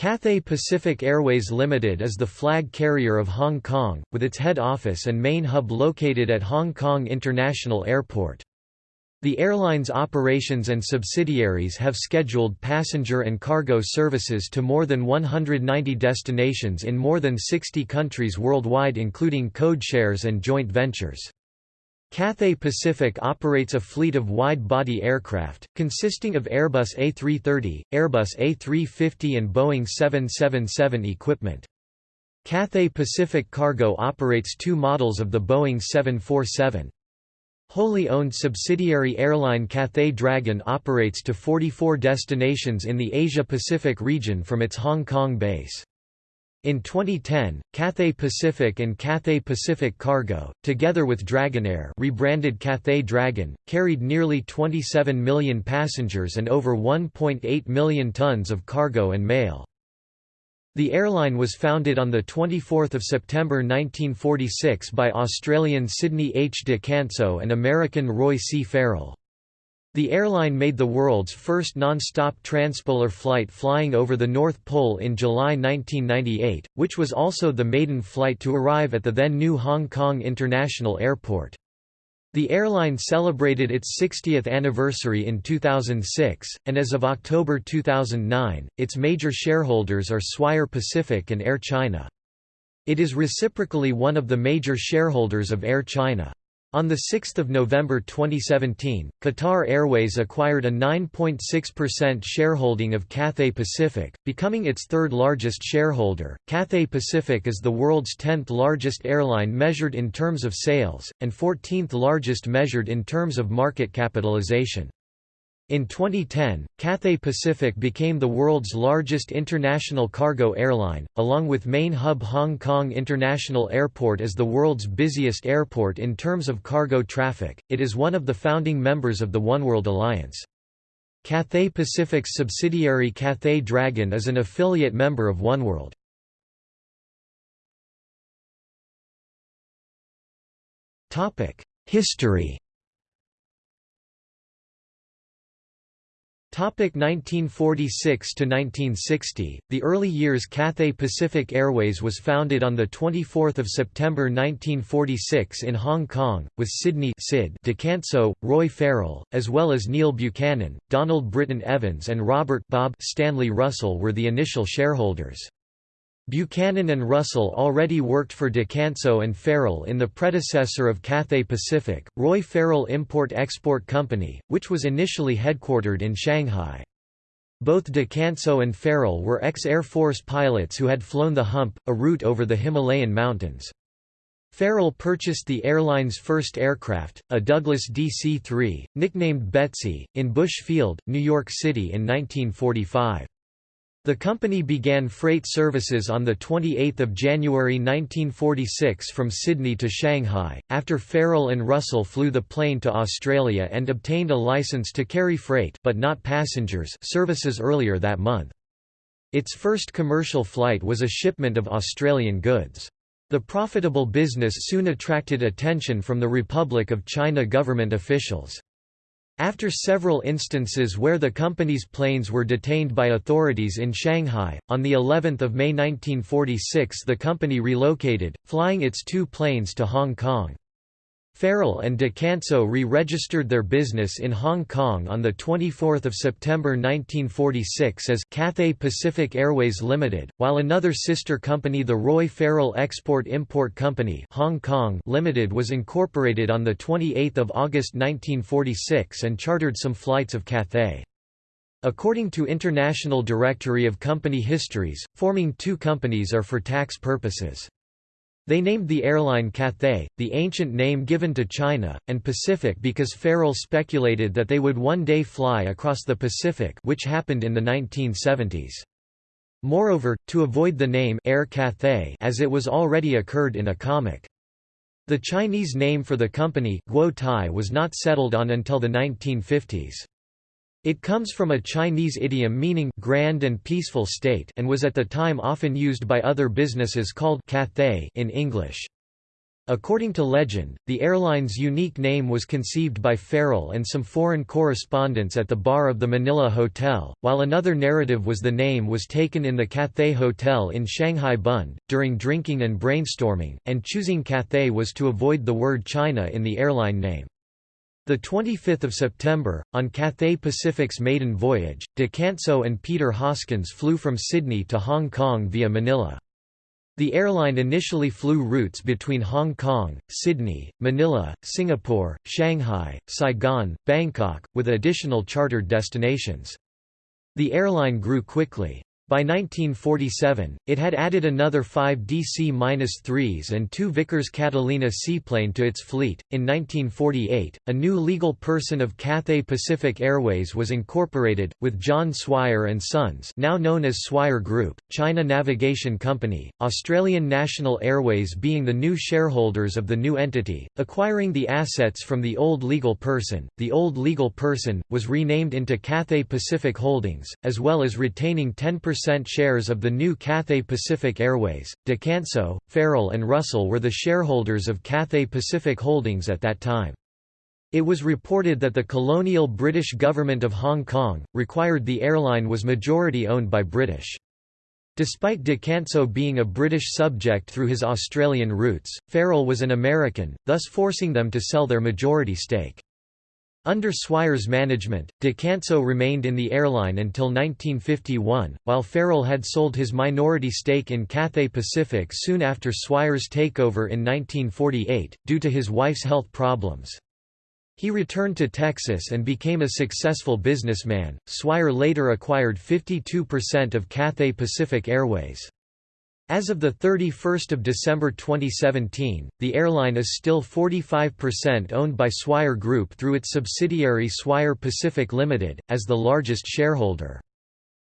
Cathay Pacific Airways Limited is the flag carrier of Hong Kong, with its head office and main hub located at Hong Kong International Airport. The airline's operations and subsidiaries have scheduled passenger and cargo services to more than 190 destinations in more than 60 countries worldwide including codeshares and joint ventures. Cathay Pacific operates a fleet of wide-body aircraft, consisting of Airbus A330, Airbus A350 and Boeing 777 equipment. Cathay Pacific Cargo operates two models of the Boeing 747. Wholly owned subsidiary airline Cathay Dragon operates to 44 destinations in the Asia-Pacific region from its Hong Kong base. In 2010, Cathay Pacific and Cathay Pacific Cargo, together with Dragonair rebranded Cathay Dragon, carried nearly 27 million passengers and over 1.8 million tons of cargo and mail. The airline was founded on 24 September 1946 by Australian Sydney H. de Kantzow and American Roy C. Farrell. The airline made the world's first non-stop transpolar flight flying over the North Pole in July 1998, which was also the maiden flight to arrive at the then new Hong Kong International Airport. The airline celebrated its 60th anniversary in 2006, and as of October 2009, its major shareholders are Swire Pacific and Air China. It is reciprocally one of the major shareholders of Air China. On 6 November 2017, Qatar Airways acquired a 9.6% shareholding of Cathay Pacific, becoming its third largest shareholder. Cathay Pacific is the world's 10th largest airline measured in terms of sales, and 14th largest measured in terms of market capitalization. In 2010, Cathay Pacific became the world's largest international cargo airline, along with main hub Hong Kong International Airport as the world's busiest airport in terms of cargo traffic. It is one of the founding members of the Oneworld Alliance. Cathay Pacific's subsidiary Cathay Dragon is an affiliate member of Oneworld. History Topic 1946 to 1960. The early years Cathay Pacific Airways was founded on the 24th of September 1946 in Hong Kong with Sydney Sid de Kantzow, Roy Farrell, as well as Neil Buchanan, Donald Britton Evans and Robert Bob Stanley Russell were the initial shareholders. Buchanan and Russell already worked for de Kantzow and Farrell in the predecessor of Cathay Pacific, Roy Farrell Import-Export Company, which was initially headquartered in Shanghai. Both de Kantzow and Farrell were ex-Air Force pilots who had flown the Hump, a route over the Himalayan mountains. Farrell purchased the airline's first aircraft, a Douglas DC-3, nicknamed Betsy, in Bush Field, New York City in 1945. The company began freight services on 28 January 1946 from Sydney to Shanghai, after Farrell and Russell flew the plane to Australia and obtained a license to carry freight but not passengers services earlier that month. Its first commercial flight was a shipment of Australian goods. The profitable business soon attracted attention from the Republic of China government officials. After several instances where the company's planes were detained by authorities in Shanghai, on the 11th of May 1946 the company relocated, flying its two planes to Hong Kong. Farrell and de Kantzow re-registered their business in Hong Kong on 24 September 1946 as Cathay Pacific Airways Limited, while another sister company the Roy Farrell Export-Import Company Hong Kong Limited was incorporated on 28 August 1946 and chartered some flights of Cathay. According to International Directory of Company Histories, forming two companies are for tax purposes. They named the airline Cathay, the ancient name given to China, and Pacific because Farrell speculated that they would one day fly across the Pacific which happened in the 1970s. Moreover, to avoid the name Air Cathay as it was already occurred in a comic. The Chinese name for the company, Guo Tai was not settled on until the 1950s. It comes from a Chinese idiom meaning grand and peaceful state and was at the time often used by other businesses called Cathay in English. According to legend, the airline's unique name was conceived by Farrell and some foreign correspondents at the bar of the Manila Hotel, while another narrative was the name was taken in the Cathay Hotel in Shanghai Bund, during drinking and brainstorming, and choosing Cathay was to avoid the word China in the airline name. The 25th of September, on Cathay Pacific's maiden voyage, De Kantzow and Peter Hoskins flew from Sydney to Hong Kong via Manila. The airline initially flew routes between Hong Kong, Sydney, Manila, Singapore, Shanghai, Saigon, Bangkok, with additional chartered destinations. The airline grew quickly. By 1947, it had added another five DC-3s and two Vickers Catalina seaplane to its fleet. In 1948, a new legal person of Cathay Pacific Airways was incorporated, with John Swire and Sons, now known as Swire Group, China Navigation Company, Australian National Airways being the new shareholders of the new entity, acquiring the assets from the old legal person. The old legal person was renamed into Cathay Pacific Holdings, as well as retaining 10% shares of the new Cathay Pacific Airways. De Kantzow, Farrell and Russell were the shareholders of Cathay Pacific Holdings at that time. It was reported that the colonial British government of Hong Kong, required the airline was majority owned by British. Despite De Kantzow being a British subject through his Australian roots, Farrell was an American, thus forcing them to sell their majority stake. Under Swire's management, De Kantzow remained in the airline until 1951, while Farrell had sold his minority stake in Cathay Pacific soon after Swire's takeover in 1948, due to his wife's health problems. He returned to Texas and became a successful businessman. Swire later acquired 52% of Cathay Pacific Airways. As of 31 December 2017, the airline is still 45% owned by Swire Group through its subsidiary Swire Pacific Limited, as the largest shareholder.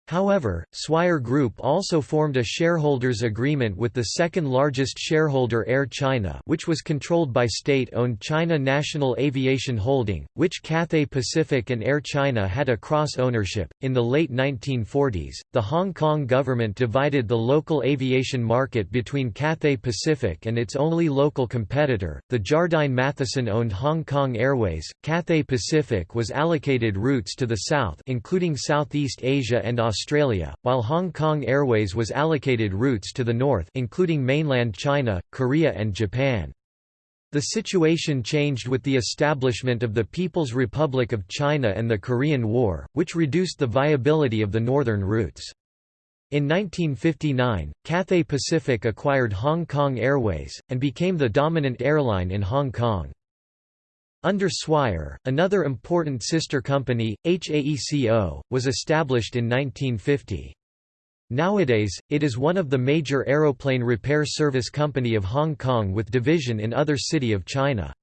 However, Swire Group also formed a shareholders' agreement with the second-largest shareholder Air China which was controlled by state-owned China National Aviation Holding, which Cathay Pacific and Air China had a cross-ownership. In the late 1940s, the Hong Kong government divided the local aviation market between Cathay Pacific and its only local competitor, the Jardine Matheson-owned Hong Kong Airways. Cathay Pacific was allocated routes to the south including Southeast Asia and Australia Australia, while Hong Kong Airways was allocated routes to the north including mainland China, Korea and Japan. The situation changed with the establishment of the People's Republic of China and the Korean War, which reduced the viability of the northern routes. In 1959, Cathay Pacific acquired Hong Kong Airways, and became the dominant airline in Hong Kong. Under Swire, another important sister company, HAECO, was established in 1950. Nowadays, it is one of the major aeroplane repair service company of Hong Kong with division in other city of China.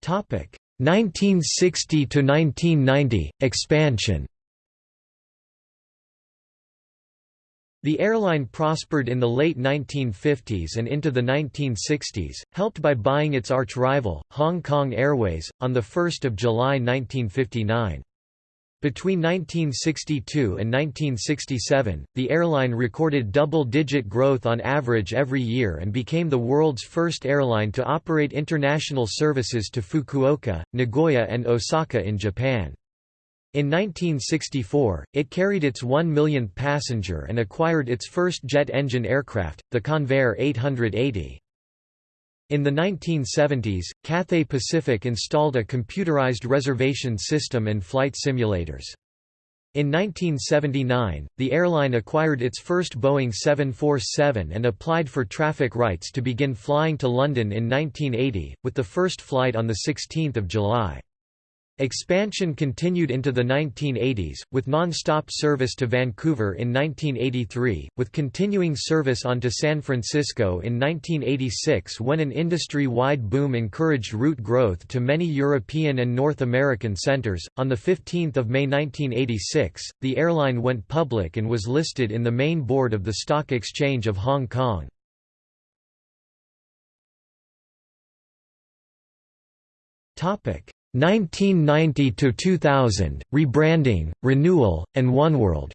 Topic 1960 to 1990 expansion. The airline prospered in the late 1950s and into the 1960s, helped by buying its arch-rival, Hong Kong Airways, on 1 July 1959. Between 1962 and 1967, the airline recorded double-digit growth on average every year and became the world's first airline to operate international services to Fukuoka, Nagoya and Osaka in Japan. In 1964, it carried its 1 millionth passenger and acquired its first jet engine aircraft, the Convair 880. In the 1970s, Cathay Pacific installed a computerized reservation system and flight simulators. In 1979, the airline acquired its first Boeing 747 and applied for traffic rights to begin flying to London in 1980, with the first flight on 16 July. Expansion continued into the 1980s, with non-stop service to Vancouver in 1983, with continuing service on to San Francisco in 1986 when an industry-wide boom encouraged route growth to many European and North American centers. On 15 May 1986, the airline went public and was listed in the main board of the Stock Exchange of Hong Kong. Topic 1990 to 2000 rebranding, renewal, and oneworld.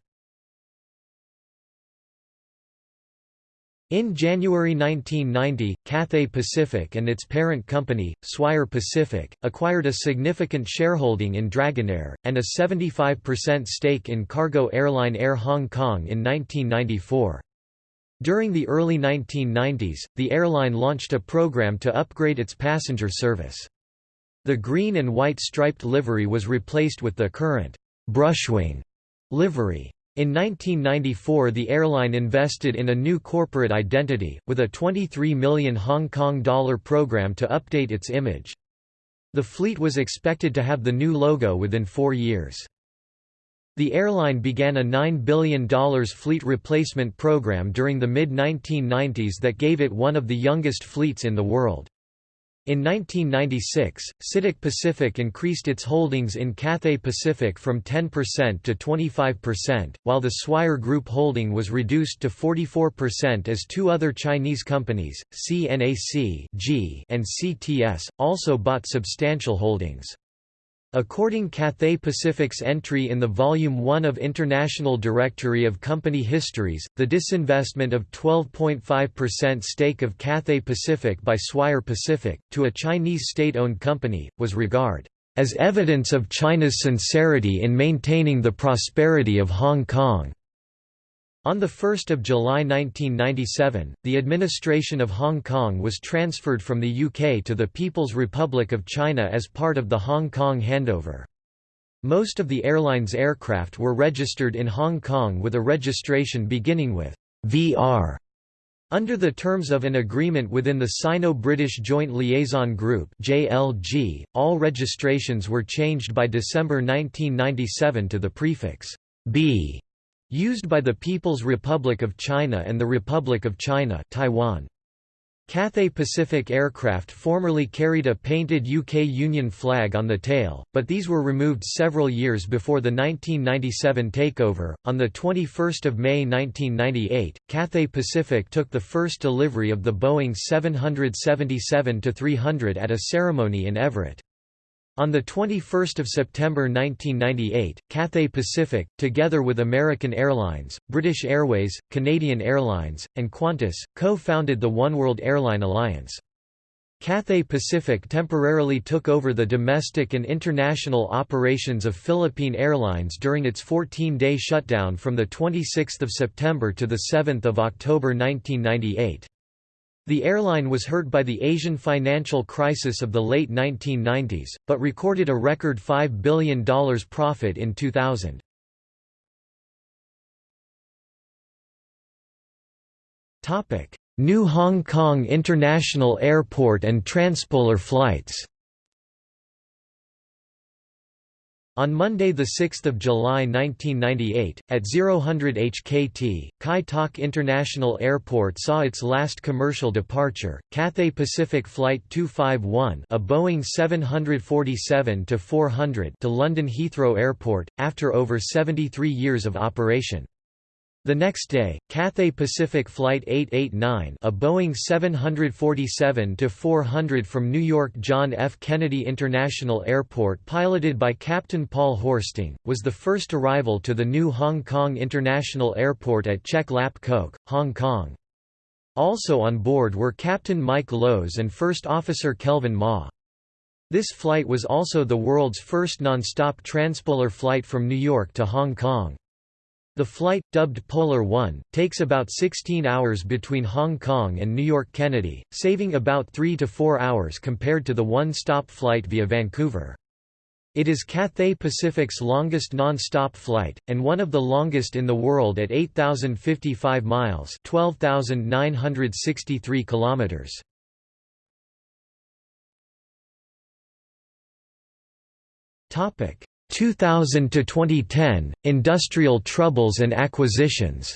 In January 1990, Cathay Pacific and its parent company, Swire Pacific, acquired a significant shareholding in Dragonair, and a 75% stake in cargo airline Air Hong Kong in 1994. During the early 1990s, the airline launched a program to upgrade its passenger service. The green and white striped livery was replaced with the current brushwing livery. In 1994 the airline invested in a new corporate identity, with a 23 million Hong Kong dollar program to update its image. The fleet was expected to have the new logo within four years. The airline began a $9 billion fleet replacement program during the mid-1990s that gave it one of the youngest fleets in the world. In 1996, CITIC Pacific increased its holdings in Cathay Pacific from 10% to 25%, while the Swire Group holding was reduced to 44% as two other Chinese companies, CNAC and CTS, also bought substantial holdings. According Cathay Pacific's entry in the Volume 1 of International Directory of Company Histories, the disinvestment of 12.5% stake of Cathay Pacific by Swire Pacific, to a Chinese state-owned company, was regarded as evidence of China's sincerity in maintaining the prosperity of Hong Kong. On 1 July 1997, the administration of Hong Kong was transferred from the UK to the People's Republic of China as part of the Hong Kong handover. Most of the airline's aircraft were registered in Hong Kong with a registration beginning with VR. Under the terms of an agreement within the Sino-British Joint Liaison Group (JLG), all registrations were changed by December 1997 to the prefix B Used by the People's Republic of China and the Republic of China Taiwan. Cathay Pacific aircraft formerly carried a painted UK Union flag on the tail, but these were removed several years before the 1997 takeover. On the 21st of May 1998, Cathay Pacific took the first delivery of the Boeing 777-300 at a ceremony in Everett. On 21 September 1998, Cathay Pacific, together with American Airlines, British Airways, Canadian Airlines, and Qantas, co-founded the Oneworld Airline Alliance. Cathay Pacific temporarily took over the domestic and international operations of Philippine Airlines during its 14-day shutdown from 26 September to 7 October 1998. The airline was hurt by the Asian financial crisis of the late 1990s, but recorded a record $5 billion profit in 2000. New Hong Kong International Airport and transpolar flights On Monday 6 July 1998, at 0000 HKT, Kai Tak International Airport saw its last commercial departure, Cathay Pacific Flight 251 a Boeing 747-400 to London Heathrow Airport, after over 73 years of operation. The next day, Cathay Pacific Flight 889 a Boeing 747-400 from New York John F. Kennedy International Airport piloted by Captain Paul Horsting, was the first arrival to the new Hong Kong International Airport at Chek Lap Kok, Hong Kong. Also on board were Captain Mike Lowes and First Officer Kelvin Ma. This flight was also the world's first non-stop transpolar flight from New York to Hong Kong. The flight, dubbed Polar 1, takes about 16 hours between Hong Kong and New York Kennedy, saving about 3 to 4 hours compared to the one-stop flight via Vancouver. It is Cathay Pacific's longest non-stop flight, and one of the longest in the world at 8,055 miles 12,963 kilometers. 2000 to 2010 Industrial troubles and acquisitions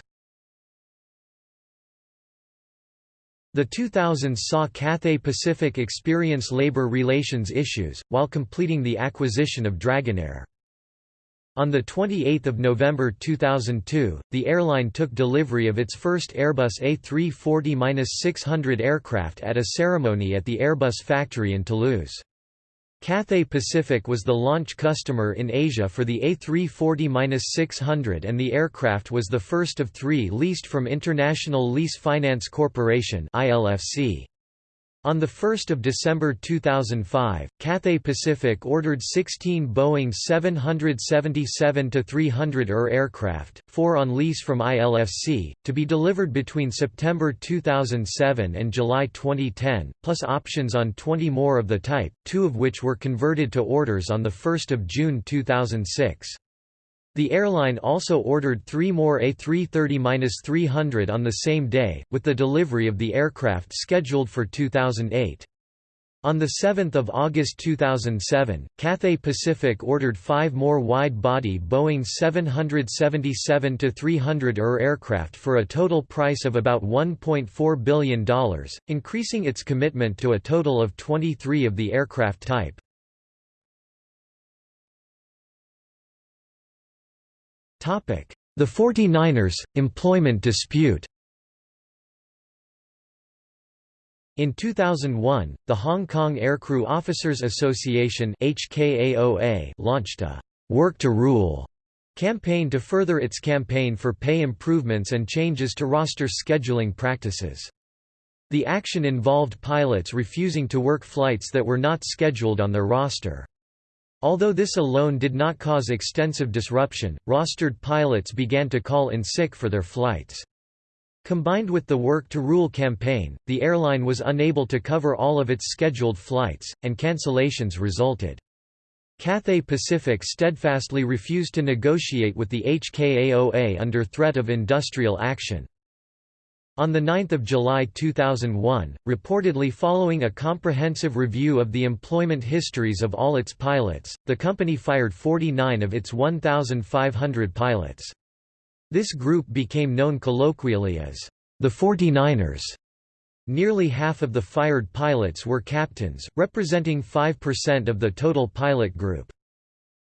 The 2000s saw Cathay Pacific experience labor relations issues, while completing the acquisition of Dragonair. On 28 November 2002, the airline took delivery of its first Airbus A340-600 aircraft at a ceremony at the Airbus factory in Toulouse. Cathay Pacific was the launch customer in Asia for the A340-600 and the aircraft was the first of three leased from International Lease Finance Corporation ILFC. On 1 December 2005, Cathay Pacific ordered 16 Boeing 777-300 ER aircraft, four on lease from ILFC, to be delivered between September 2007 and July 2010, plus options on 20 more of the type, two of which were converted to orders on 1 June 2006. The airline also ordered three more A330-300 on the same day, with the delivery of the aircraft scheduled for 2008. On 7 August 2007, Cathay Pacific ordered five more wide-body Boeing 777-300 ER aircraft for a total price of about $1.4 billion, increasing its commitment to a total of 23 of the aircraft type. The 49ers, employment dispute In 2001, the Hong Kong Aircrew Officers Association HKAOA launched a «Work to Rule» campaign to further its campaign for pay improvements and changes to roster scheduling practices. The action involved pilots refusing to work flights that were not scheduled on their roster. Although this alone did not cause extensive disruption, rostered pilots began to call in sick for their flights. Combined with the Work to Rule campaign, the airline was unable to cover all of its scheduled flights, and cancellations resulted. Cathay Pacific steadfastly refused to negotiate with the HKAOA under threat of industrial action. On 9 July 2001, reportedly following a comprehensive review of the employment histories of all its pilots, the company fired 49 of its 1,500 pilots. This group became known colloquially as the 49ers. Nearly half of the fired pilots were captains, representing 5% of the total pilot group.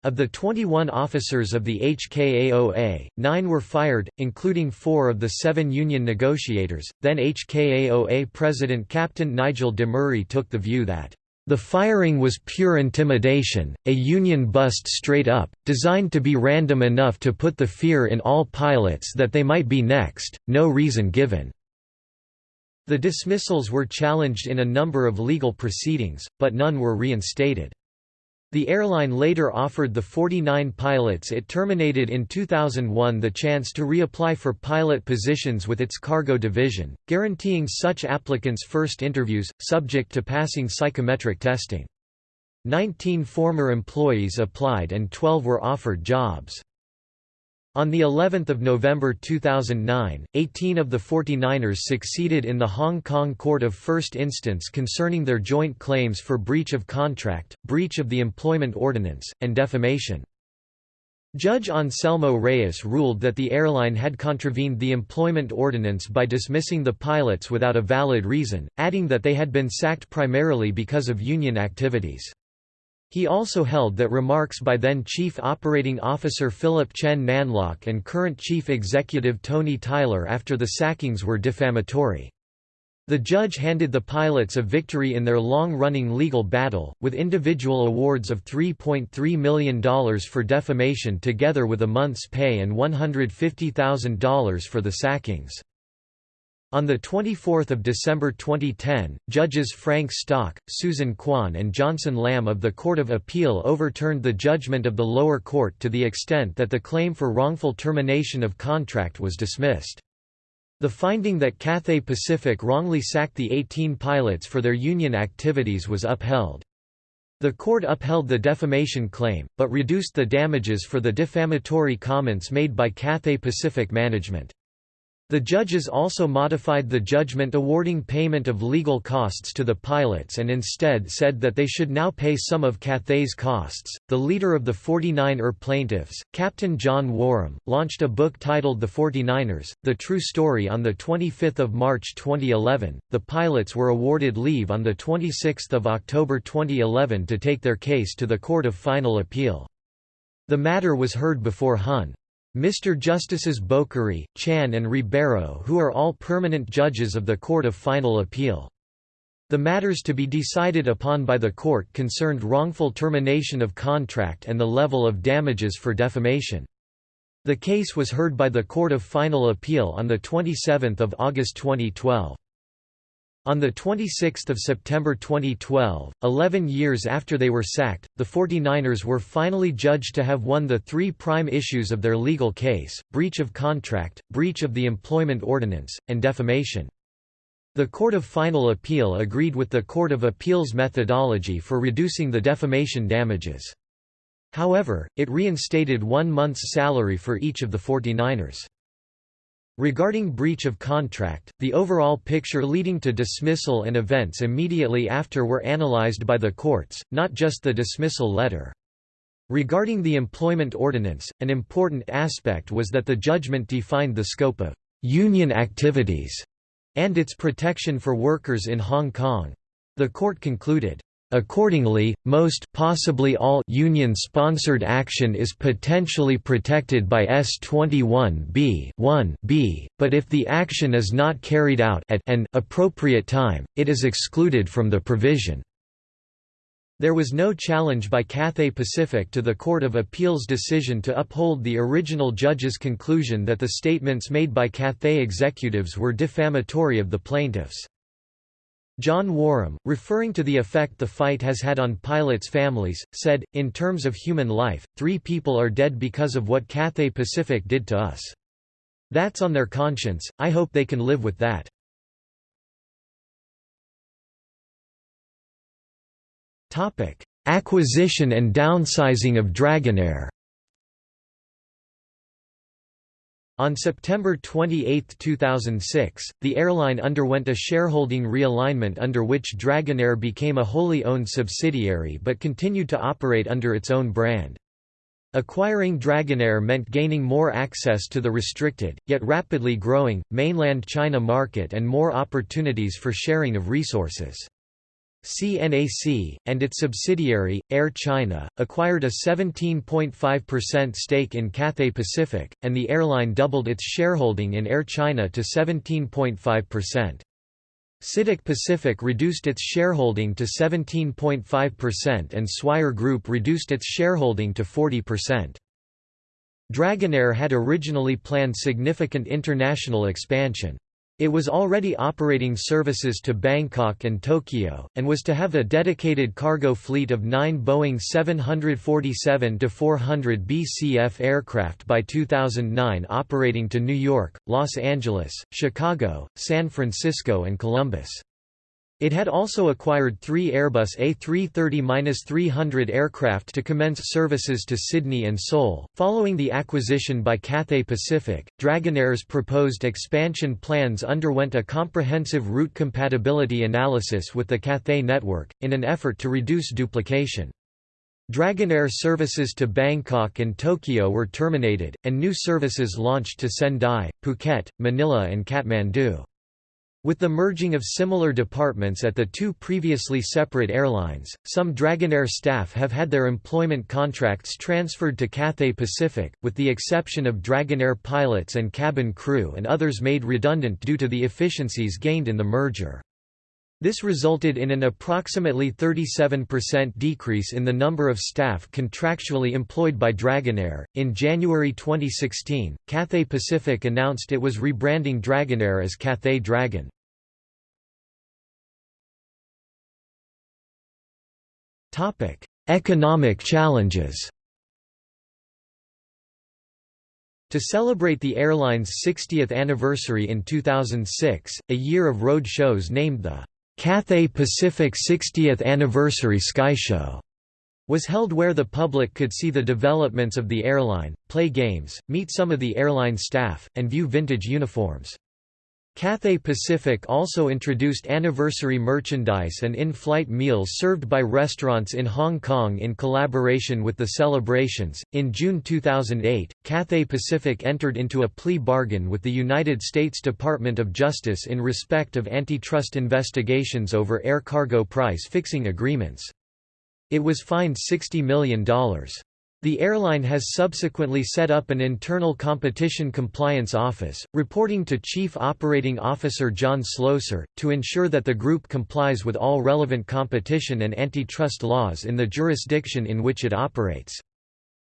Of the 21 officers of the HKAOA, nine were fired, including four of the seven union negotiators. Then HKAOA President Captain Nigel de Murray took the view that the firing was pure intimidation, a union bust straight up, designed to be random enough to put the fear in all pilots that they might be next, no reason given. The dismissals were challenged in a number of legal proceedings, but none were reinstated. The airline later offered the 49 pilots it terminated in 2001 the chance to reapply for pilot positions with its cargo division, guaranteeing such applicants first interviews, subject to passing psychometric testing. Nineteen former employees applied and 12 were offered jobs. On the 11th of November 2009, 18 of the 49ers succeeded in the Hong Kong Court of First Instance concerning their joint claims for breach of contract, breach of the employment ordinance, and defamation. Judge Anselmo Reyes ruled that the airline had contravened the employment ordinance by dismissing the pilots without a valid reason, adding that they had been sacked primarily because of union activities. He also held that remarks by then Chief Operating Officer Philip Chen Nan-lok and current Chief Executive Tony Tyler after the sackings were defamatory. The judge handed the pilots a victory in their long-running legal battle, with individual awards of $3.3 million for defamation together with a month's pay and $150,000 for the sackings. On 24 December 2010, judges Frank Stock, Susan Kwan and Johnson Lam of the Court of Appeal overturned the judgment of the lower court to the extent that the claim for wrongful termination of contract was dismissed. The finding that Cathay Pacific wrongly sacked the 18 pilots for their union activities was upheld. The court upheld the defamation claim, but reduced the damages for the defamatory comments made by Cathay Pacific management. The judges also modified the judgment awarding payment of legal costs to the pilots and instead said that they should now pay some of Cathay's costs. The leader of the 49er plaintiffs, Captain John Wareham, launched a book titled The 49ers: The True Story on the 25th of March 2011. The pilots were awarded leave on the 26th of October 2011 to take their case to the Court of Final Appeal. The matter was heard before Hon. Mr. Justices Bokhari, Chan and Ribeiro who are all permanent judges of the Court of Final Appeal. The matters to be decided upon by the court concerned wrongful termination of contract and the level of damages for defamation. The case was heard by the Court of Final Appeal on 27 August 2012. On 26 September 2012, 11 years after they were sacked, the 49ers were finally judged to have won the three prime issues of their legal case, breach of contract, breach of the employment ordinance, and defamation. The Court of Final Appeal agreed with the Court of Appeal's methodology for reducing the defamation damages. However, it reinstated one month's salary for each of the 49ers. Regarding breach of contract, the overall picture leading to dismissal and events immediately after were analyzed by the courts, not just the dismissal letter. Regarding the employment ordinance, an important aspect was that the judgment defined the scope of union activities and its protection for workers in Hong Kong. The court concluded, Accordingly, most possibly all union-sponsored action is potentially protected by S21b 1b, but if the action is not carried out at an appropriate time, it is excluded from the provision. There was no challenge by Cathay Pacific to the Court of Appeal's decision to uphold the original judge's conclusion that the statements made by Cathay executives were defamatory of the plaintiffs. John Wareham, referring to the effect the fight has had on pilots' families, said, In terms of human life, three people are dead because of what Cathay Pacific did to us. That's on their conscience, I hope they can live with that. Acquisition and downsizing of Dragonair. On September 28, 2006, the airline underwent a shareholding realignment under which Dragonair became a wholly owned subsidiary but continued to operate under its own brand. Acquiring Dragonair meant gaining more access to the restricted, yet rapidly growing, mainland China market and more opportunities for sharing of resources. CNAC, and its subsidiary, Air China, acquired a 17.5% stake in Cathay Pacific, and the airline doubled its shareholding in Air China to 17.5%. CITIC Pacific reduced its shareholding to 17.5% and Swire Group reduced its shareholding to 40%. Dragonair had originally planned significant international expansion. It was already operating services to Bangkok and Tokyo, and was to have a dedicated cargo fleet of nine Boeing 747-400 BCF aircraft by 2009 operating to New York, Los Angeles, Chicago, San Francisco and Columbus. It had also acquired three Airbus A330-300 aircraft to commence services to Sydney and Seoul. Following the acquisition by Cathay Pacific, Dragonair's proposed expansion plans underwent a comprehensive route compatibility analysis with the Cathay network, in an effort to reduce duplication. Dragonair services to Bangkok and Tokyo were terminated, and new services launched to Sendai, Phuket, Manila and Kathmandu. With the merging of similar departments at the two previously separate airlines, some Dragonair staff have had their employment contracts transferred to Cathay Pacific, with the exception of Dragonair pilots and cabin crew and others made redundant due to the efficiencies gained in the merger. This resulted in an approximately 37% decrease in the number of staff contractually employed by Dragonair. In January 2016, Cathay Pacific announced it was rebranding Dragonair as Cathay Dragon. Topic: Economic challenges. To celebrate the airline's 60th anniversary in 2006, a year of road shows named the Cathay Pacific 60th Anniversary Sky Show was held where the public could see the developments of the airline, play games, meet some of the airline staff, and view vintage uniforms. Cathay Pacific also introduced anniversary merchandise and in-flight meals served by restaurants in Hong Kong in collaboration with the celebrations. In June 2008, Cathay Pacific entered into a plea bargain with the United States Department of Justice in respect of antitrust investigations over air cargo price fixing agreements. It was fined $60 million. The airline has subsequently set up an internal competition compliance office, reporting to Chief Operating Officer John Slosar, to ensure that the group complies with all relevant competition and antitrust laws in the jurisdiction in which it operates.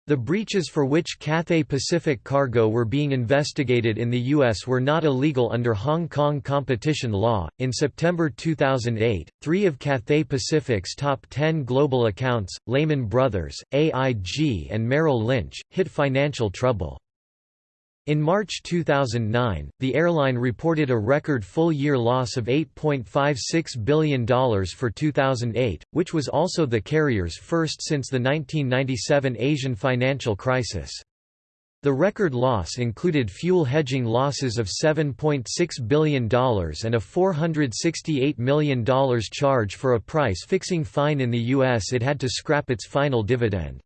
The breaches for which Cathay Pacific cargo were being investigated in the U.S. were not illegal under Hong Kong competition law. In September 2008, three of Cathay Pacific's top 10 global accounts, Lehman Brothers, AIG, and Merrill Lynch, hit financial trouble. In March 2009, the airline reported a record full-year loss of $8.56 billion for 2008, which was also the carrier's first since the 1997 Asian financial crisis. The record loss included fuel hedging losses of $7.6 billion and a $468 million charge for a price-fixing fine in the U.S. it had to scrap its final dividend.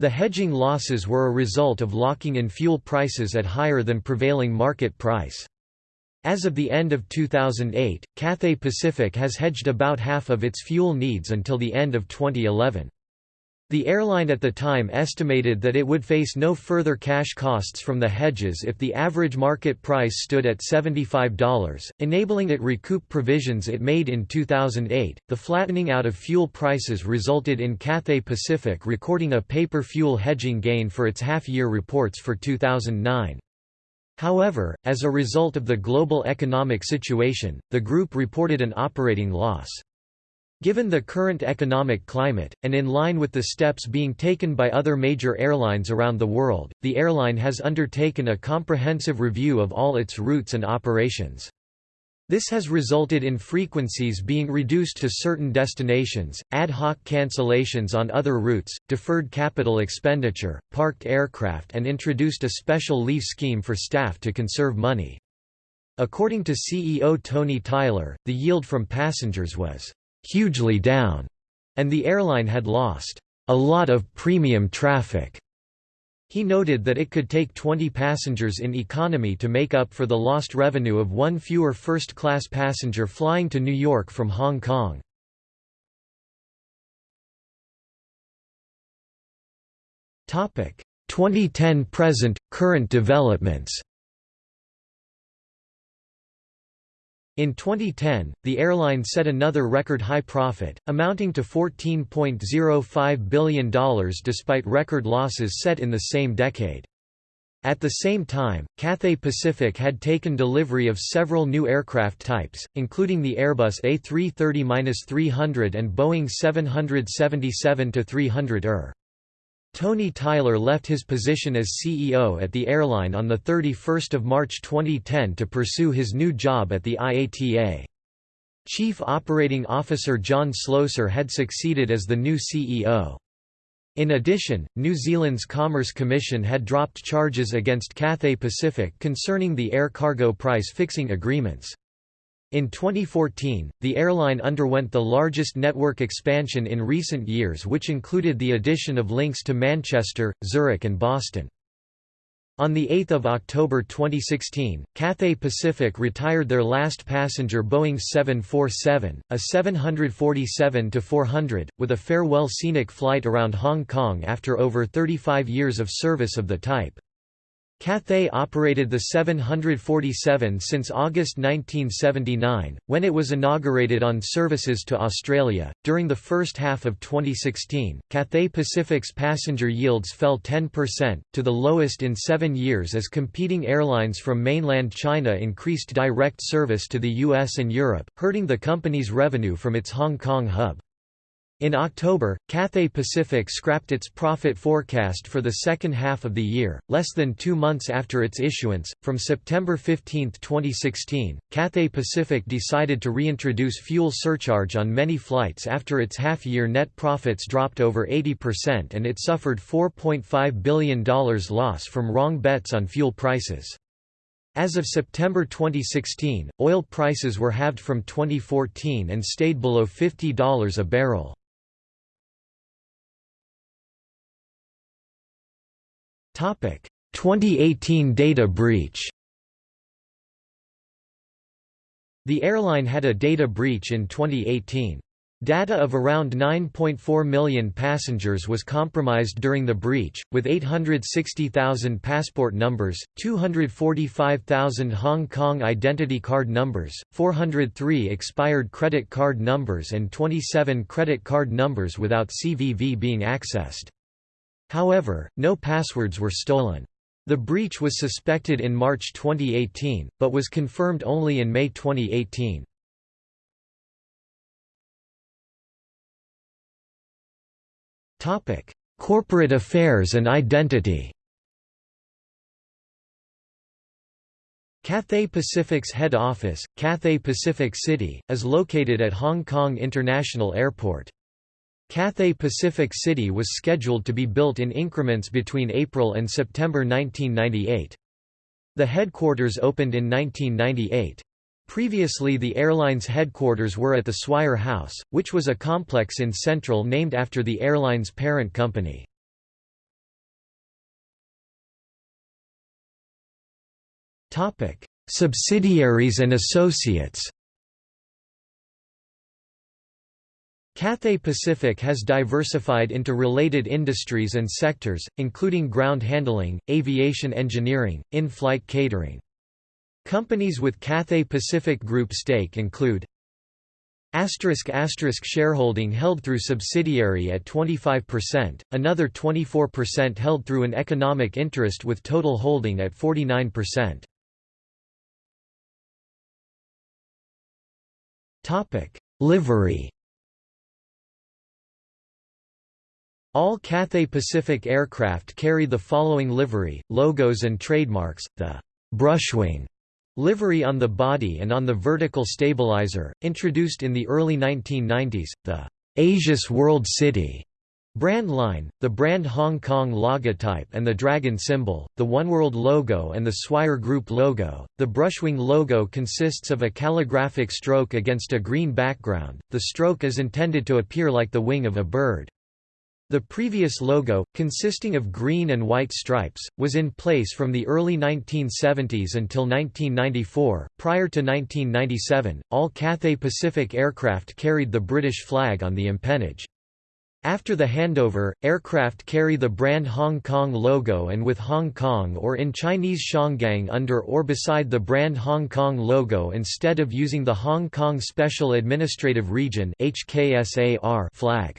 The hedging losses were a result of locking in fuel prices at higher than prevailing market price. As of the end of 2008, Cathay Pacific has hedged about half of its fuel needs until the end of 2011. The airline at the time estimated that it would face no further cash costs from the hedges if the average market price stood at $75, enabling it recoup provisions it made in 2008. The flattening out of fuel prices resulted in Cathay Pacific recording a paper fuel hedging gain for its half-year reports for 2009. However, as a result of the global economic situation, the group reported an operating loss. Given the current economic climate, and in line with the steps being taken by other major airlines around the world, the airline has undertaken a comprehensive review of all its routes and operations. This has resulted in frequencies being reduced to certain destinations, ad hoc cancellations on other routes, deferred capital expenditure, parked aircraft and introduced a special leave scheme for staff to conserve money. According to CEO Tony Tyler, the yield from passengers was hugely down, and the airline had lost a lot of premium traffic. He noted that it could take 20 passengers in economy to make up for the lost revenue of one fewer first-class passenger flying to New York from Hong Kong. Topic: 2010 present current developments. In 2010, the airline set another record high profit, amounting to $14.05 billion despite record losses set in the same decade. At the same time, Cathay Pacific had taken delivery of several new aircraft types, including the Airbus A330-300 and Boeing 777-300ER. Tony Tyler left his position as CEO at the airline on 31 March 2010 to pursue his new job at the IATA. Chief Operating Officer John Slosar had succeeded as the new CEO. In addition, New Zealand's Commerce Commission had dropped charges against Cathay Pacific concerning the air cargo price fixing agreements. In 2014, the airline underwent the largest network expansion in recent years which included the addition of links to Manchester, Zurich and Boston. On 8 October 2016, Cathay Pacific retired their last passenger Boeing 747, a 747-400, with a farewell scenic flight around Hong Kong after over 35 years of service of the type. Cathay operated the 747 since August 1979, when it was inaugurated on services to Australia. During the first half of 2016, Cathay Pacific's passenger yields fell 10%, to the lowest in seven years as competing airlines from mainland China increased direct service to the US and Europe, hurting the company's revenue from its Hong Kong hub. In October, Cathay Pacific scrapped its profit forecast for the second half of the year, less than two months after its issuance. From September 15, 2016, Cathay Pacific decided to reintroduce fuel surcharge on many flights after its half year net profits dropped over 80% and it suffered $4.5 billion loss from wrong bets on fuel prices. As of September 2016, oil prices were halved from 2014 and stayed below $50 a barrel. 2018 data breach The airline had a data breach in 2018. Data of around 9.4 million passengers was compromised during the breach, with 860,000 passport numbers, 245,000 Hong Kong identity card numbers, 403 expired credit card numbers and 27 credit card numbers without CVV being accessed. However, no passwords were stolen. The breach was suspected in March 2018, but was confirmed only in May 2018. Topic: Corporate affairs and identity Cathay Pacific's head office, Cathay Pacific City, is located at Hong Kong International Airport. Cathay Pacific City was scheduled to be built in increments between April and September 1998. The headquarters opened in 1998. Previously the airline's headquarters were at the Swire House, which was a complex in Central named after the airline's parent company. Subsidiaries and associates Cathay Pacific has diversified into related industries and sectors, including ground handling, aviation engineering, in-flight catering. Companies with Cathay Pacific Group stake include Asterisk asterisk shareholding held through subsidiary at 25%, another 24% held through an economic interest with total holding at 49%. Topic: Livery All Cathay Pacific aircraft carry the following livery, logos and trademarks, the Brushwing Livery on the body and on the vertical stabilizer, introduced in the early 1990s, the Asia's World City brand line, the brand Hong Kong logotype and the dragon symbol, the Oneworld logo and the Swire Group logo. The Brushwing logo consists of a calligraphic stroke against a green background, the stroke is intended to appear like the wing of a bird. The previous logo, consisting of green and white stripes, was in place from the early 1970s until 1994. Prior to 1997, all Cathay Pacific aircraft carried the British flag on the empennage. After the handover, aircraft carry the brand Hong Kong logo and with Hong Kong or in Chinese Shanggang under or beside the brand Hong Kong logo instead of using the Hong Kong Special Administrative Region flag.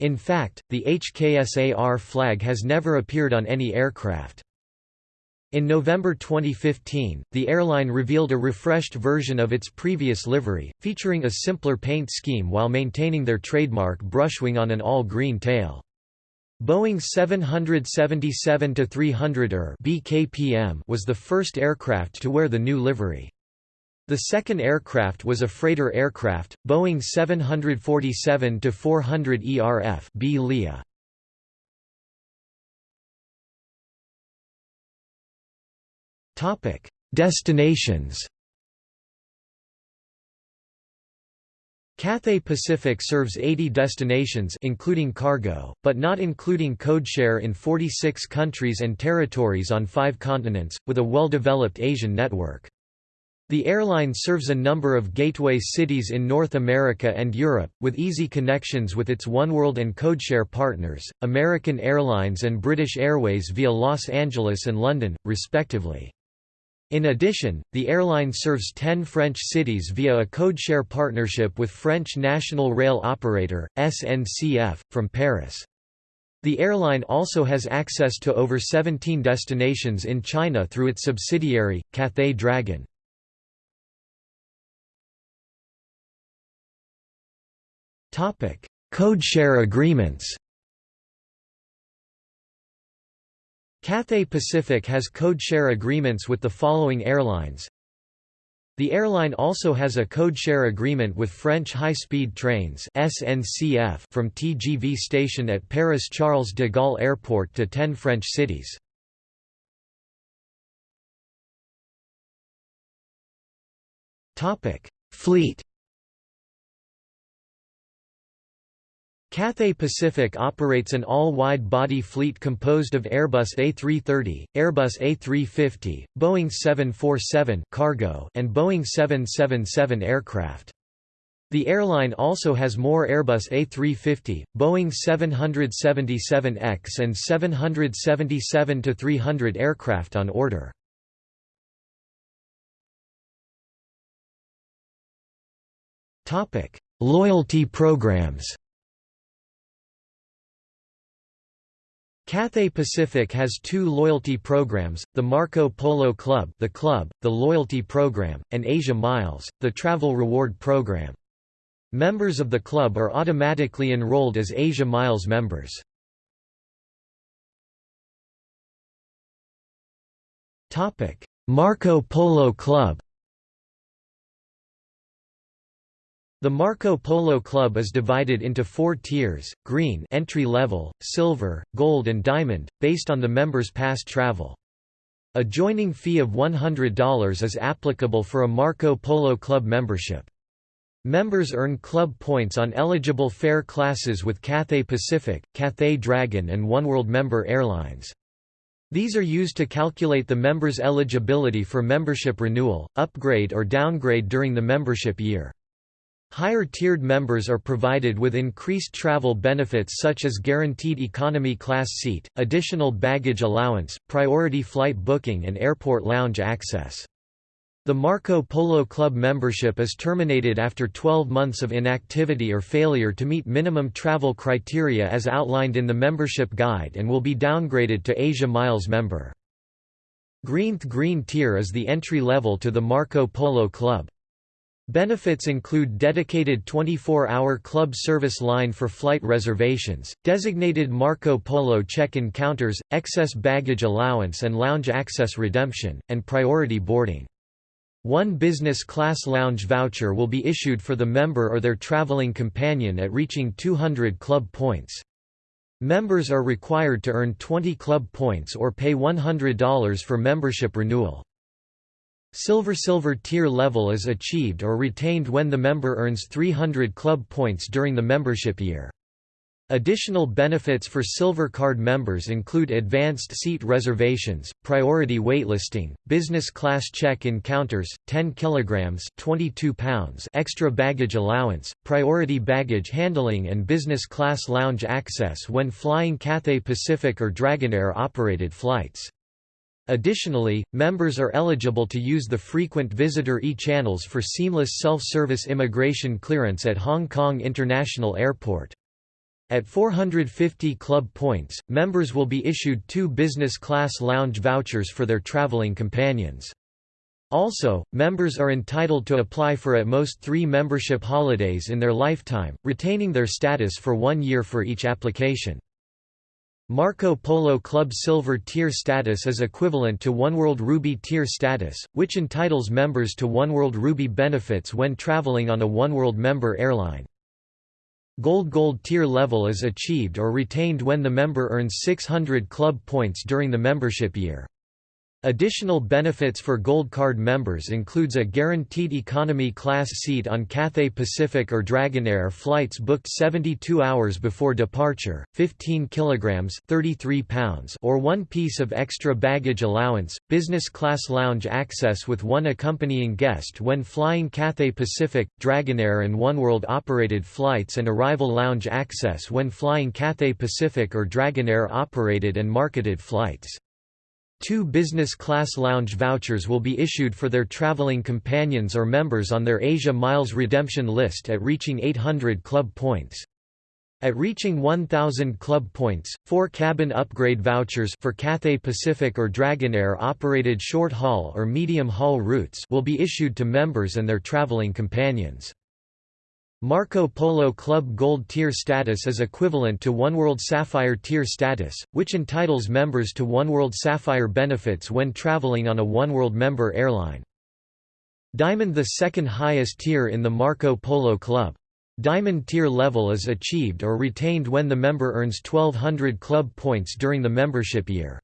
In fact, the HKSAR flag has never appeared on any aircraft. In November 2015, the airline revealed a refreshed version of its previous livery, featuring a simpler paint scheme while maintaining their trademark brushwing on an all-green tail. Boeing 777-300ER BKPM was the first aircraft to wear the new livery. The second aircraft was a freighter aircraft, Boeing 747-400 ERF B Leah. Topic: Destinations. Cathay Pacific serves 80 destinations including cargo, but not including codeshare in 46 countries and territories on 5 continents, with a well-developed Asian network. The airline serves a number of gateway cities in North America and Europe, with easy connections with its oneworld and codeshare partners, American Airlines and British Airways via Los Angeles and London, respectively. In addition, the airline serves 10 French cities via a codeshare partnership with French national rail operator, SNCF, from Paris. The airline also has access to over 17 destinations in China through its subsidiary, Cathay Dragon. Codeshare agreements Cathay Pacific has codeshare agreements with the following airlines. The airline also has a codeshare agreement with French high-speed trains SNCF from TGV station at Paris Charles de Gaulle Airport to 10 French cities. Topic: Fleet Cathay Pacific operates an all-wide-body fleet composed of Airbus A330, Airbus A350, Boeing 747 cargo, and Boeing 777 aircraft. The airline also has more Airbus A350, Boeing 777X and 777-300 aircraft on order. Loyalty programs Cathay Pacific has two loyalty programs, the Marco Polo Club the Club, the Loyalty Program, and Asia Miles, the Travel Reward Program. Members of the club are automatically enrolled as Asia Miles members. Marco Polo Club The Marco Polo Club is divided into four tiers, green entry level, silver, gold and diamond, based on the members' past travel. A joining fee of $100 is applicable for a Marco Polo Club membership. Members earn club points on eligible fare classes with Cathay Pacific, Cathay Dragon and Oneworld member airlines. These are used to calculate the member's eligibility for membership renewal, upgrade or downgrade during the membership year. Higher-tiered members are provided with increased travel benefits such as guaranteed economy class seat, additional baggage allowance, priority flight booking and airport lounge access. The Marco Polo Club membership is terminated after 12 months of inactivity or failure to meet minimum travel criteria as outlined in the membership guide and will be downgraded to Asia Miles member. Greenth Green Tier is the entry level to the Marco Polo Club. Benefits include dedicated 24-hour club service line for flight reservations, designated Marco Polo check-in counters, excess baggage allowance and lounge access redemption, and priority boarding. One business class lounge voucher will be issued for the member or their traveling companion at reaching 200 club points. Members are required to earn 20 club points or pay $100 for membership renewal. Silver Silver tier level is achieved or retained when the member earns 300 club points during the membership year. Additional benefits for Silver Card members include advanced seat reservations, priority waitlisting, business class check-in counters, 10 kilograms (22 pounds) extra baggage allowance, priority baggage handling and business class lounge access when flying Cathay Pacific or Dragonair operated flights. Additionally, members are eligible to use the frequent visitor e-channels for seamless self-service immigration clearance at Hong Kong International Airport. At 450 club points, members will be issued two business class lounge vouchers for their traveling companions. Also, members are entitled to apply for at most three membership holidays in their lifetime, retaining their status for one year for each application. Marco Polo Club Silver Tier status is equivalent to Oneworld Ruby Tier status, which entitles members to Oneworld Ruby benefits when traveling on a Oneworld member airline. Gold Gold tier level is achieved or retained when the member earns 600 club points during the membership year. Additional benefits for Gold Card members includes a guaranteed economy class seat on Cathay Pacific or Dragonair flights booked 72 hours before departure, 15 kilograms 33 pounds or one piece of extra baggage allowance, business class lounge access with one accompanying guest when flying Cathay Pacific, Dragonair and Oneworld operated flights and arrival lounge access when flying Cathay Pacific or Dragonair operated and marketed flights. Two business class lounge vouchers will be issued for their traveling companions or members on their Asia Miles redemption list at reaching 800 club points. At reaching 1,000 club points, four cabin upgrade vouchers for Cathay Pacific or Dragonair operated short-haul or medium-haul routes will be issued to members and their traveling companions. Marco Polo Club Gold Tier status is equivalent to Oneworld Sapphire Tier status, which entitles members to Oneworld Sapphire benefits when traveling on a Oneworld member airline. Diamond the second highest tier in the Marco Polo Club. Diamond tier level is achieved or retained when the member earns 1200 club points during the membership year.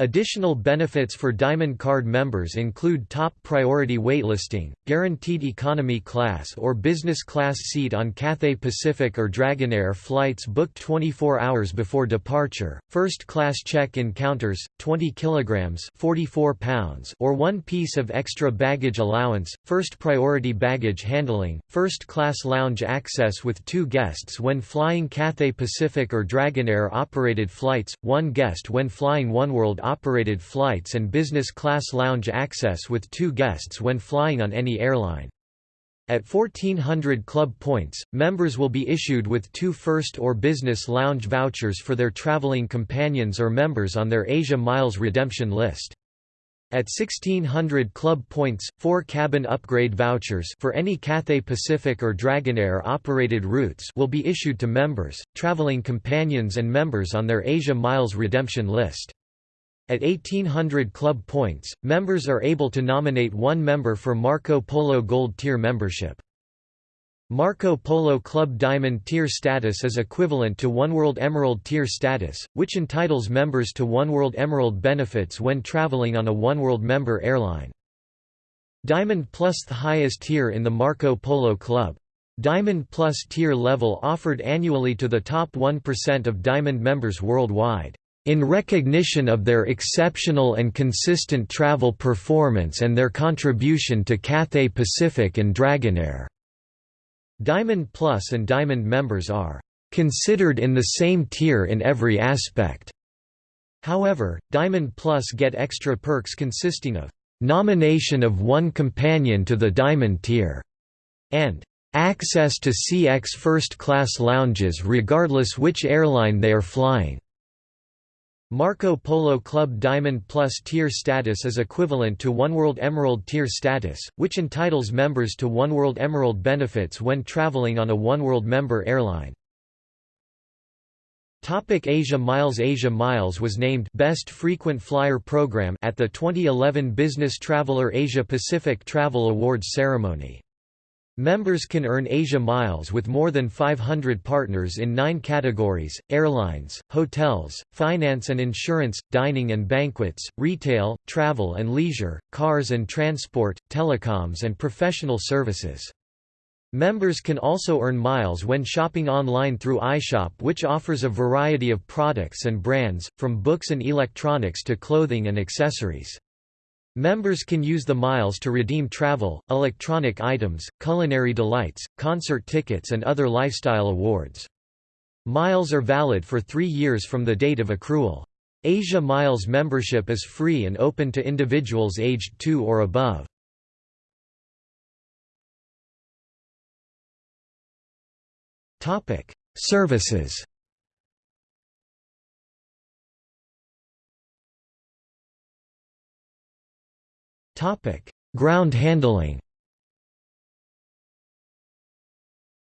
Additional benefits for Diamond Card members include top priority waitlisting, guaranteed economy class or business class seat on Cathay Pacific or Dragonair flights booked 24 hours before departure, first class check-in counters, 20 kilograms (44 pounds) or one piece of extra baggage allowance, first priority baggage handling, first class lounge access with two guests when flying Cathay Pacific or Dragonair operated flights, one guest when flying oneworld operated flights and business class lounge access with two guests when flying on any airline. At 1400 club points, members will be issued with two first or business lounge vouchers for their traveling companions or members on their Asia Miles redemption list. At 1600 club points, four cabin upgrade vouchers for any Cathay Pacific or Dragonair operated routes will be issued to members, traveling companions and members on their Asia Miles redemption list. At 1800 club points, members are able to nominate one member for Marco Polo Gold Tier membership. Marco Polo Club Diamond Tier status is equivalent to Oneworld Emerald Tier status, which entitles members to Oneworld Emerald benefits when traveling on a Oneworld member airline. Diamond Plus the highest tier in the Marco Polo Club. Diamond Plus tier level offered annually to the top 1% of Diamond members worldwide in recognition of their exceptional and consistent travel performance and their contribution to Cathay Pacific and Dragonair. Diamond Plus and Diamond members are considered in the same tier in every aspect. However, Diamond Plus get extra perks consisting of nomination of one companion to the Diamond tier and access to CX first-class lounges regardless which airline they are flying. Marco Polo Club Diamond Plus tier status is equivalent to Oneworld Emerald tier status, which entitles members to Oneworld Emerald benefits when traveling on a Oneworld member airline. Topic Asia Miles Asia Miles was named Best Frequent Flyer Program at the 2011 Business Traveler Asia Pacific Travel Awards ceremony. Members can earn Asia Miles with more than 500 partners in nine categories, airlines, hotels, finance and insurance, dining and banquets, retail, travel and leisure, cars and transport, telecoms and professional services. Members can also earn miles when shopping online through iShop which offers a variety of products and brands, from books and electronics to clothing and accessories. Members can use the miles to redeem travel, electronic items, culinary delights, concert tickets and other lifestyle awards. Miles are valid for three years from the date of accrual. Asia Miles membership is free and open to individuals aged 2 or above. Services Ground handling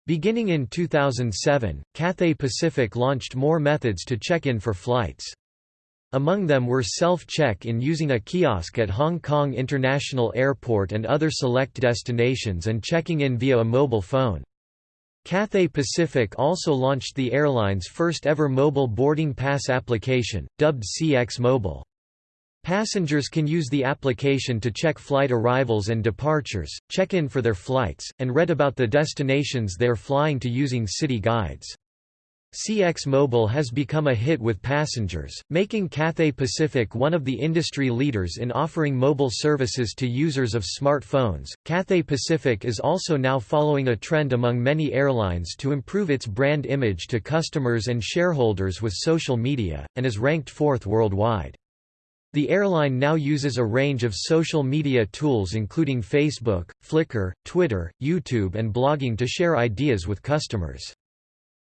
Beginning in 2007, Cathay Pacific launched more methods to check in for flights. Among them were self-check-in using a kiosk at Hong Kong International Airport and other select destinations and checking in via a mobile phone. Cathay Pacific also launched the airline's first ever mobile boarding pass application, dubbed CX Mobile. Passengers can use the application to check flight arrivals and departures, check in for their flights, and read about the destinations they're flying to using city guides. CX Mobile has become a hit with passengers, making Cathay Pacific one of the industry leaders in offering mobile services to users of smartphones. Cathay Pacific is also now following a trend among many airlines to improve its brand image to customers and shareholders with social media, and is ranked fourth worldwide. The airline now uses a range of social media tools including Facebook, Flickr, Twitter, YouTube and blogging to share ideas with customers.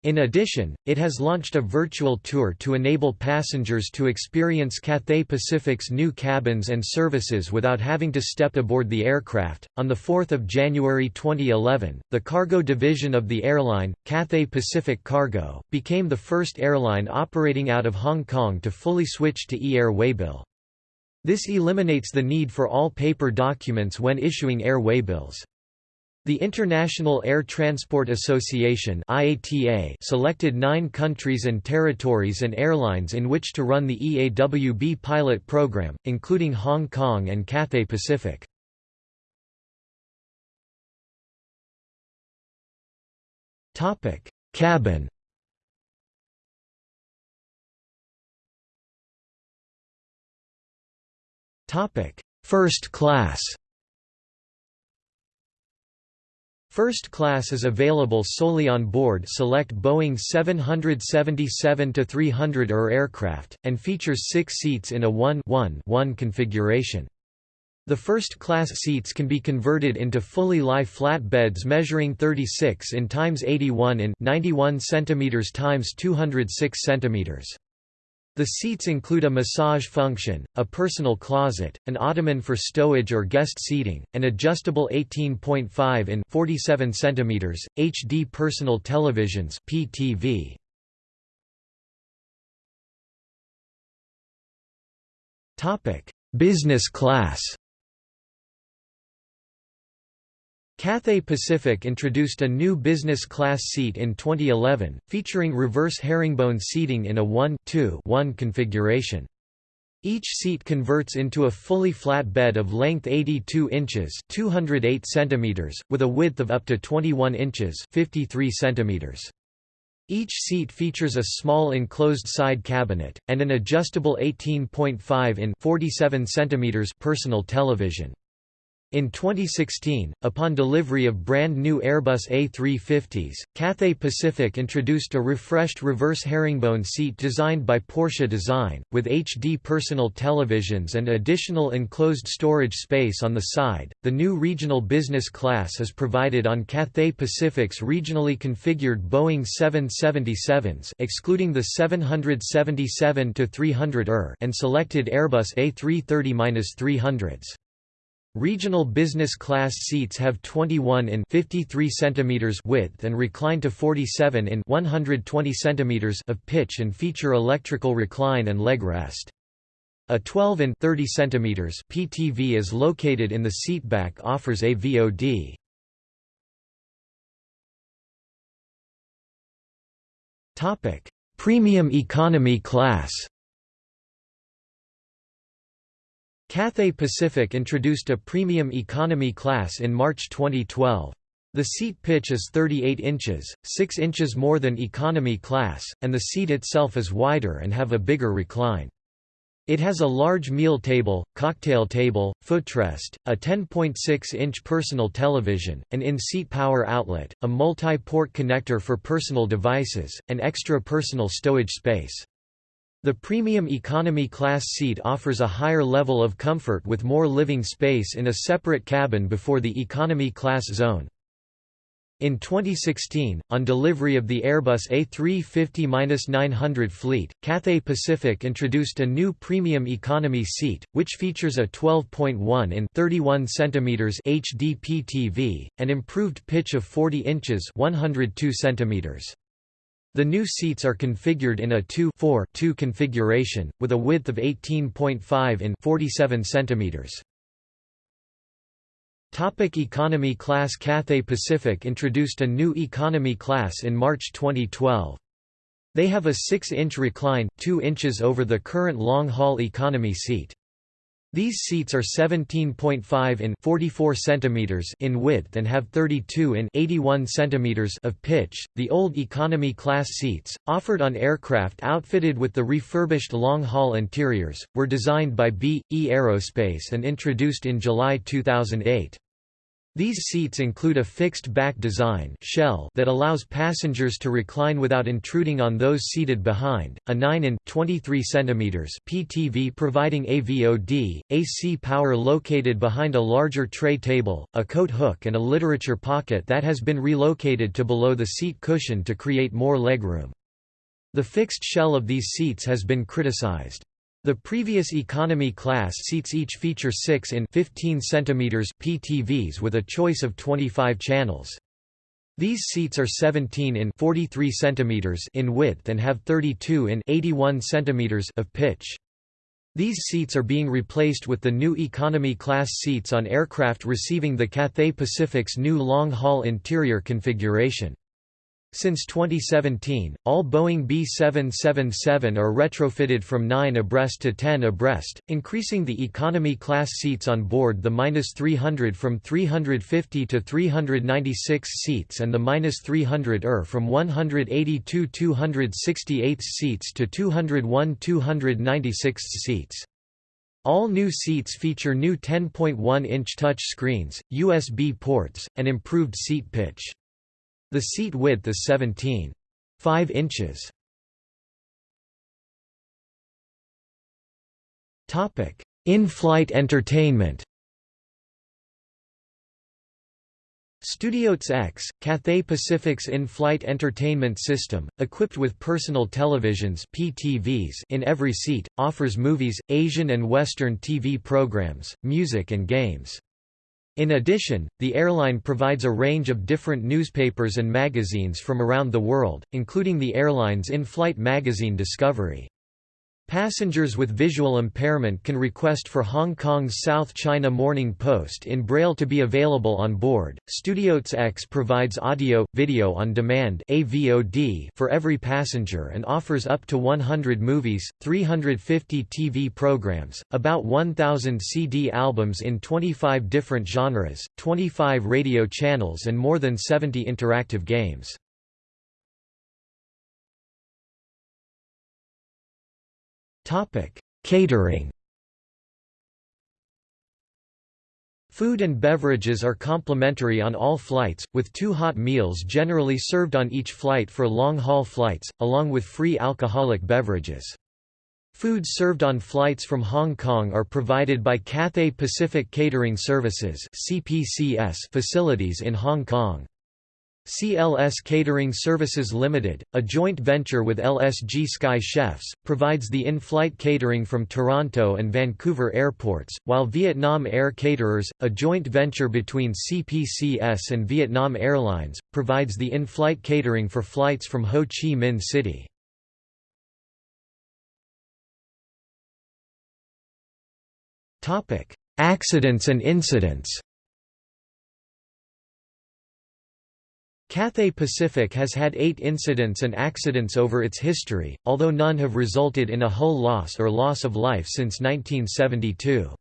In addition, it has launched a virtual tour to enable passengers to experience Cathay Pacific's new cabins and services without having to step aboard the aircraft. On the 4th of January 2011, the cargo division of the airline, Cathay Pacific Cargo, became the first airline operating out of Hong Kong to fully switch to e-air waybill. This eliminates the need for all paper documents when issuing air waybills. The International Air Transport Association IATA selected nine countries and territories and airlines in which to run the EAWB pilot program, including Hong Kong and Cathay Pacific. Cabin First class First class is available solely on board select Boeing 777-300 ER aircraft, and features six seats in a 1-1-1 configuration. The first class seats can be converted into fully lie flat beds measuring 36 in times 81 in 91 cm times 206 cm. The seats include a massage function, a personal closet, an ottoman for stowage or guest seating, an adjustable 18.5 in 47 cm, HD personal televisions PTV. Topic: Business class Cathay Pacific introduced a new business class seat in 2011, featuring reverse herringbone seating in a 1-2-1 configuration. Each seat converts into a fully flat bed of length 82 inches 208 centimeters, with a width of up to 21 inches 53 centimeters. Each seat features a small enclosed side cabinet, and an adjustable 18.5 in 47 centimeters personal television. In 2016, upon delivery of brand new Airbus A350s, Cathay Pacific introduced a refreshed reverse herringbone seat designed by Porsche Design, with HD personal televisions and additional enclosed storage space on the side. The new regional business class is provided on Cathay Pacific's regionally configured Boeing 777s, excluding the 777-300 ER, and selected Airbus A330-300s. Regional business class seats have 21 in 53 cm width and recline to 47 in 120 cm of pitch and feature electrical recline and leg rest. A 12 in 30 cm PTV is located in the seatback offers a VOD. Topic: Premium economy class. Cathay Pacific introduced a premium economy class in March 2012. The seat pitch is 38 inches, 6 inches more than economy class, and the seat itself is wider and have a bigger recline. It has a large meal table, cocktail table, footrest, a 10.6-inch personal television, an in-seat power outlet, a multi-port connector for personal devices, and extra personal stowage space. The premium economy class seat offers a higher level of comfort with more living space in a separate cabin before the economy class zone. In 2016, on delivery of the Airbus A350-900 fleet, Cathay Pacific introduced a new premium economy seat, which features a 12.1 in 31 cm HD PTV, an improved pitch of 40 inches 102 cm. The new seats are configured in a 2-4-2 configuration, with a width of 18.5 in 47 cm. Topic economy class Cathay Pacific introduced a new economy class in March 2012. They have a 6-inch recline, 2 inches over the current long-haul economy seat. These seats are 17.5 in 44 centimeters in width and have 32 in 81 centimeters of pitch. The old economy class seats, offered on aircraft outfitted with the refurbished long-haul interiors, were designed by B. E. Aerospace and introduced in July 2008. These seats include a fixed back design shell that allows passengers to recline without intruding on those seated behind, a 9 in 23 cm PTV providing AVOD, AC power located behind a larger tray table, a coat hook and a literature pocket that has been relocated to below the seat cushion to create more legroom. The fixed shell of these seats has been criticized. The previous economy class seats each feature 6 in 15 cm PTVs with a choice of 25 channels. These seats are 17 in 43 cm in width and have 32 in 81 cm of pitch. These seats are being replaced with the new economy-class seats on aircraft receiving the Cathay Pacific's new long-haul interior configuration. Since 2017, all Boeing B777 are retrofitted from 9 abreast to 10 abreast, increasing the economy class seats on board the -300 from 350 to 396 seats and the -300 ER from 182 268 seats to 201 296 seats. All new seats feature new 10.1-inch touch screens, USB ports, and improved seat pitch. The seat width is 17.5 inches. In-flight entertainment StudioCX, Cathay Pacific's in-flight entertainment system, equipped with personal televisions PTVs in every seat, offers movies, Asian and Western TV programs, music and games. In addition, the airline provides a range of different newspapers and magazines from around the world, including the airline's in-flight magazine Discovery. Passengers with visual impairment can request for Hong Kong's South China Morning Post in Braille to be available on board. StudioCX provides audio, video on demand (AVOD) for every passenger and offers up to 100 movies, 350 TV programs, about 1,000 CD albums in 25 different genres, 25 radio channels, and more than 70 interactive games. Topic: Catering. Food and beverages are complimentary on all flights, with two hot meals generally served on each flight for long-haul flights, along with free alcoholic beverages. Foods served on flights from Hong Kong are provided by Cathay Pacific Catering Services facilities in Hong Kong. CLS Catering Services Limited, a joint venture with LSG Sky Chefs, provides the in-flight catering from Toronto and Vancouver airports, while Vietnam Air Caterers, a joint venture between CPCS and Vietnam Airlines, provides the in-flight catering for flights from Ho Chi Minh City. Accidents and incidents Cathay Pacific has had eight incidents and accidents over its history, although none have resulted in a hull loss or loss of life since 1972.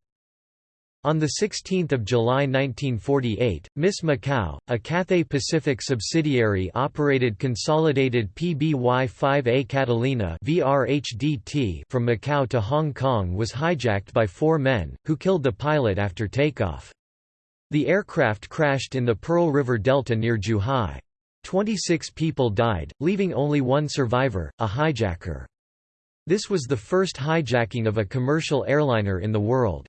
On 16 July 1948, Miss Macau, a Cathay Pacific subsidiary operated consolidated PBY-5A Catalina from Macau to Hong Kong was hijacked by four men, who killed the pilot after takeoff. The aircraft crashed in the Pearl River Delta near Zhuhai. Twenty-six people died, leaving only one survivor, a hijacker. This was the first hijacking of a commercial airliner in the world.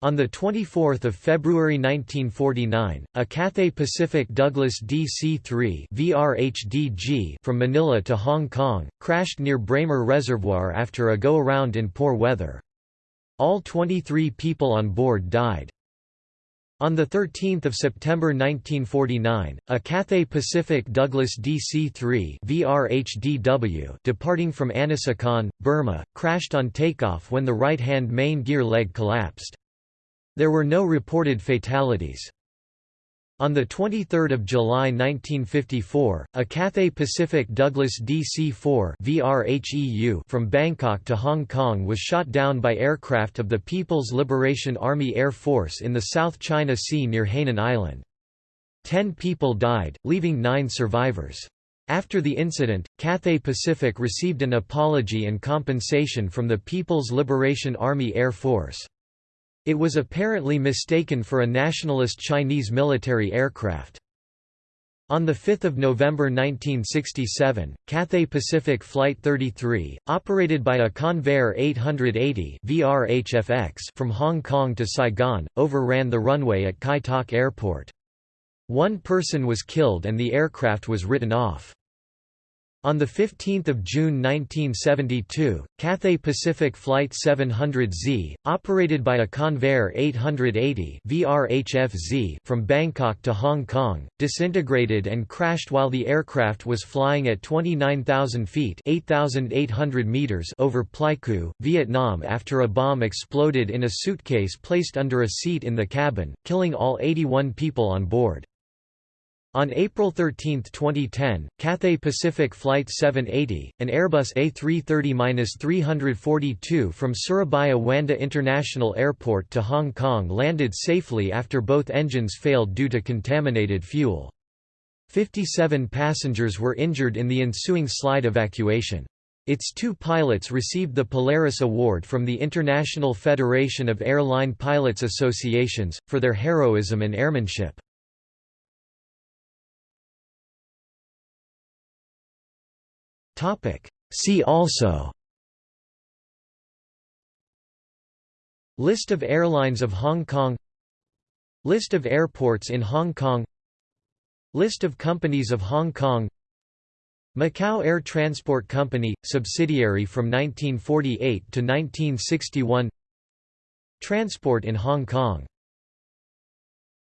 On 24 February 1949, a Cathay Pacific Douglas DC-3 from Manila to Hong Kong, crashed near Braemar Reservoir after a go-around in poor weather. All 23 people on board died. On 13 September 1949, a Cathay Pacific Douglas DC-3 departing from Anisakan, Burma, crashed on takeoff when the right-hand main gear leg collapsed. There were no reported fatalities. On 23 July 1954, a Cathay Pacific Douglas DC-4 from Bangkok to Hong Kong was shot down by aircraft of the People's Liberation Army Air Force in the South China Sea near Hainan Island. Ten people died, leaving nine survivors. After the incident, Cathay Pacific received an apology and compensation from the People's Liberation Army Air Force. It was apparently mistaken for a nationalist Chinese military aircraft. On 5 November 1967, Cathay Pacific Flight 33, operated by a Convair 880 VRHFX from Hong Kong to Saigon, overran the runway at Kai Tak Airport. One person was killed and the aircraft was written off. On 15 June 1972, Cathay Pacific Flight 700Z, operated by a Convair 880 VRHFZ from Bangkok to Hong Kong, disintegrated and crashed while the aircraft was flying at 29,000 feet 8,800 meters over Pleiku, Vietnam after a bomb exploded in a suitcase placed under a seat in the cabin, killing all 81 people on board. On April 13, 2010, Cathay Pacific Flight 780, an Airbus A330-342 from Surabaya Juanda International Airport to Hong Kong landed safely after both engines failed due to contaminated fuel. 57 passengers were injured in the ensuing slide evacuation. Its two pilots received the Polaris Award from the International Federation of Airline Pilots Associations, for their heroism and airmanship. Topic. See also. List of airlines of Hong Kong. List of airports in Hong Kong. List of companies of Hong Kong. Macau Air Transport Company, subsidiary from 1948 to 1961 Transport in Hong Kong